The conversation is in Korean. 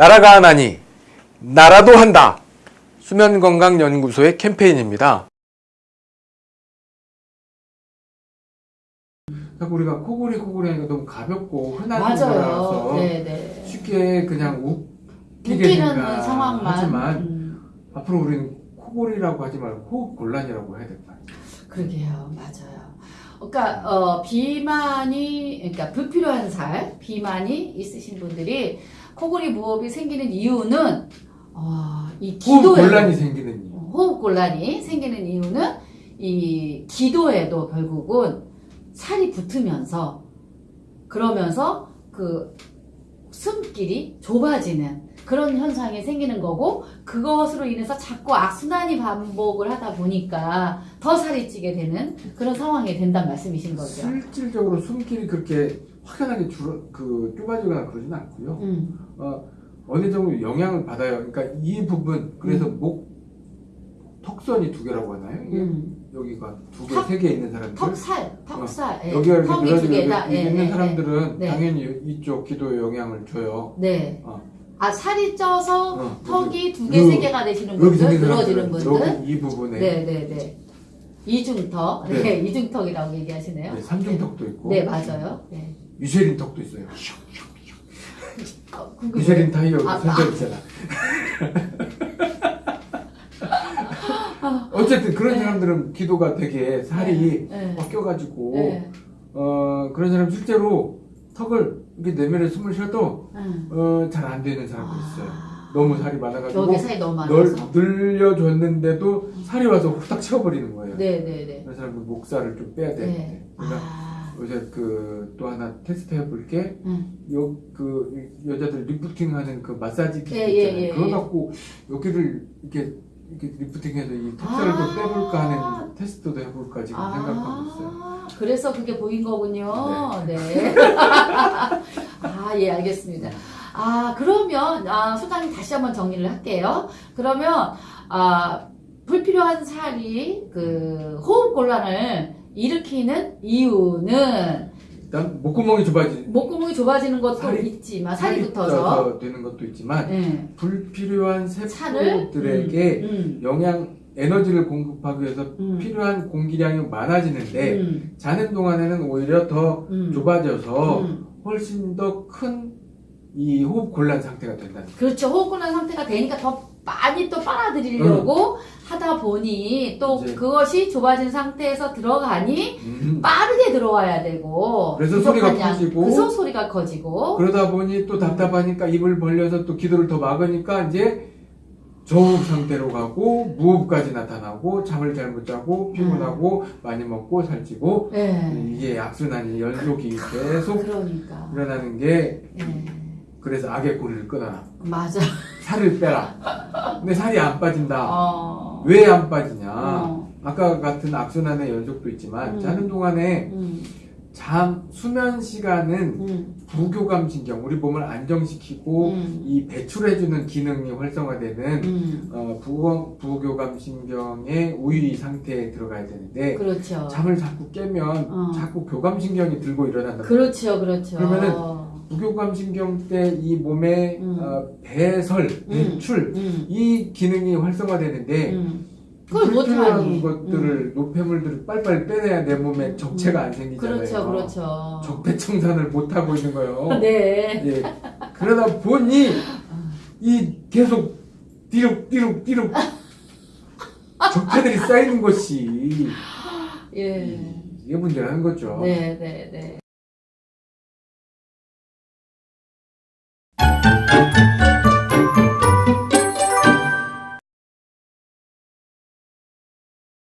나라가 하나니 나라도 한다. 수면건강연구소의 캠페인입니다. 자꾸 우리가 코골이 코골이 하니까 너무 가볍고 흔한 맞아요. 거라서 네네. 쉽게 그냥 웃기게 생각 상황만. 하지만 음, 앞으로 우리는 코골이라고 하지 말고 호흡 곤란이라고 해야 될거 아니에요. 그러게요. 맞아요. 그러니까 어, 비만이 그러니까 불필요한 살, 비만이 있으신 분들이 코골이 무호흡이 생기는 이유는 어, 이 기도에 곤란이 생기는 이유. 호흡 곤란이 생기는 이유는 이 기도에도 결국은 살이 붙으면서 그러면서 그 숨길이 좁아지는 그런 현상이 생기는 거고 그것으로 인해서 자꾸 악순환이 반복을 하다 보니까 더 살이 찌게 되는 그런 상황이 된다는 말씀이신 거죠. 실질적으로 숨길이 그렇게 확연하게 줄어 그 좁아지거나 그러지는 않고요. 음, 어, 어느 정도 영향을 받아요. 그러니까 이 부분 그래서 음. 목 턱선이 두 개라고 하나요? 이게 음. 여기가 두 개, 턱- 세개 있는 사람들. 턱살, 턱살, 예. 여기가 이렇게 늘어지고 예, 있는 예, 사람들은 네. 당연히 이쪽 기도에 영향을 줘요. 네. 어. 아 살이 쪄서 어, 턱이 두 개, 요- 세 개가 되시는 분들, 늘어지는 분들. 이 부분에 네, 네, 네. 이중턱, 네, 네. 이중턱이라고 얘기하시네요. 네, 삼중턱도 있고 네, 맞아요. 네. 미쉐린 턱도 있어요. 아. 미쉐린 타이어 아, 선적 있잖아. 어쨌든 그런 네. 사람들은 기도가 되게 살이 네. 꺾여가지고 네. 어 그런 사람 실제로 턱을 이렇게 내면에 숨을 쉬어도 음. 어, 잘 안 되는 사람도 있어요. 아, 너무 살이 많아가지고 여기 살이 너무 널 많아서. 늘려줬는데도 살이 와서 후딱 채워버리는 거예요. 네, 네, 네. 그런 사람은 목살을 좀 빼야 되는데. 네. 그러니까 아, 요새 그 또 하나 테스트 해볼 게 음. 요, 그, 여자들 리프팅 하는 그 마사지 기계 예, 예, 있잖아요. 예, 그거 예. 갖고 여기를 이렇게, 이렇게 lifting해서 이 턱살을 아. 좀 빼볼까 하는 테스트도 해볼까 지금 생각하고 있어요. 아, 그래서 그게 보인 거군요. 네. 아, 예, 알겠습니다. 아, 그러면, 아, 소장님 다시 한번 정리를 할게요. 그러면, 아, 불필요한 살이 그 호흡 곤란을 일으키는 이유는 일단 목구멍이 좁아지, 목구멍이 좁아지는 것도 살이- 있지만, 살이 붙어서. 쪄서 되는 것도 있지만 네. 불필요한 세포들에게 음, 영양, 에너지를 공급하기 위해서 음, 필요한 공기량이 많아지는데 음, 자는 동안에는 오히려 더 음, 좁아져서 음. 훨씬 더 큰 이 호흡 곤란 상태가 거예요. 그렇죠. 호흡 곤란 상태가 되니까 더 많이 또 빨아들이려고 하다 보니 또 이제- 그것이 좁아진 상태에서 들어가니 음. 빠르게 들어와야 되고 그래서 소리가 양, 커지고 그래서 소리가 커지고 그러다 보니 또 답답하니까 입을 벌려서 또 기도를 더 막으니까 이제 저호흡 상태로 가고 무호흡까지 나타나고 잠을 잘 못 자고 피곤하고 많이 먹고 살찌고 네. 이게 악순환이 연속이 계속 그러니까 일어나는 게 네. 그래서 악의 고리를 끊어라 맞아. 살을 빼라 근데 살이 안 빠진다 어. 왜안 빠지냐 어. 아까 같은 악순환의 연속도 있지만 음. 자는 동안에 음, 잠 수면 시간은 음, 부교감 신경 우리 몸을 안정시키고 음. 이 배출해주는 기능이 활성화되는 음. 어, 부교, 부교감 신경의 우위 상태에 들어가야 되는데 그렇죠. 잠을 자꾸 깨면 어. 자꾸 교감 신경이 들고 일어난다. 그렇죠, 그렇죠. 그러면은 부교감 신경 때 이 몸의 음. 어, 배설, 배출 음, 이 기능이 활성화되는데 음. 그걸 불필요한 못하니. 음. 것들을 노폐물들을 빨리빨리 빼내야 내 몸에 적체가 안 생기잖아요. 그렇죠, 그렇죠. 적폐 청산을 못 하고 있는 거예요. 네. 예. 그러다 보니 이 계속 띠룩 띠룩 띠룩 적폐들이 쌓이는 것이 예. 이게 문제라는 거죠. 네, 네, 네. Thank you.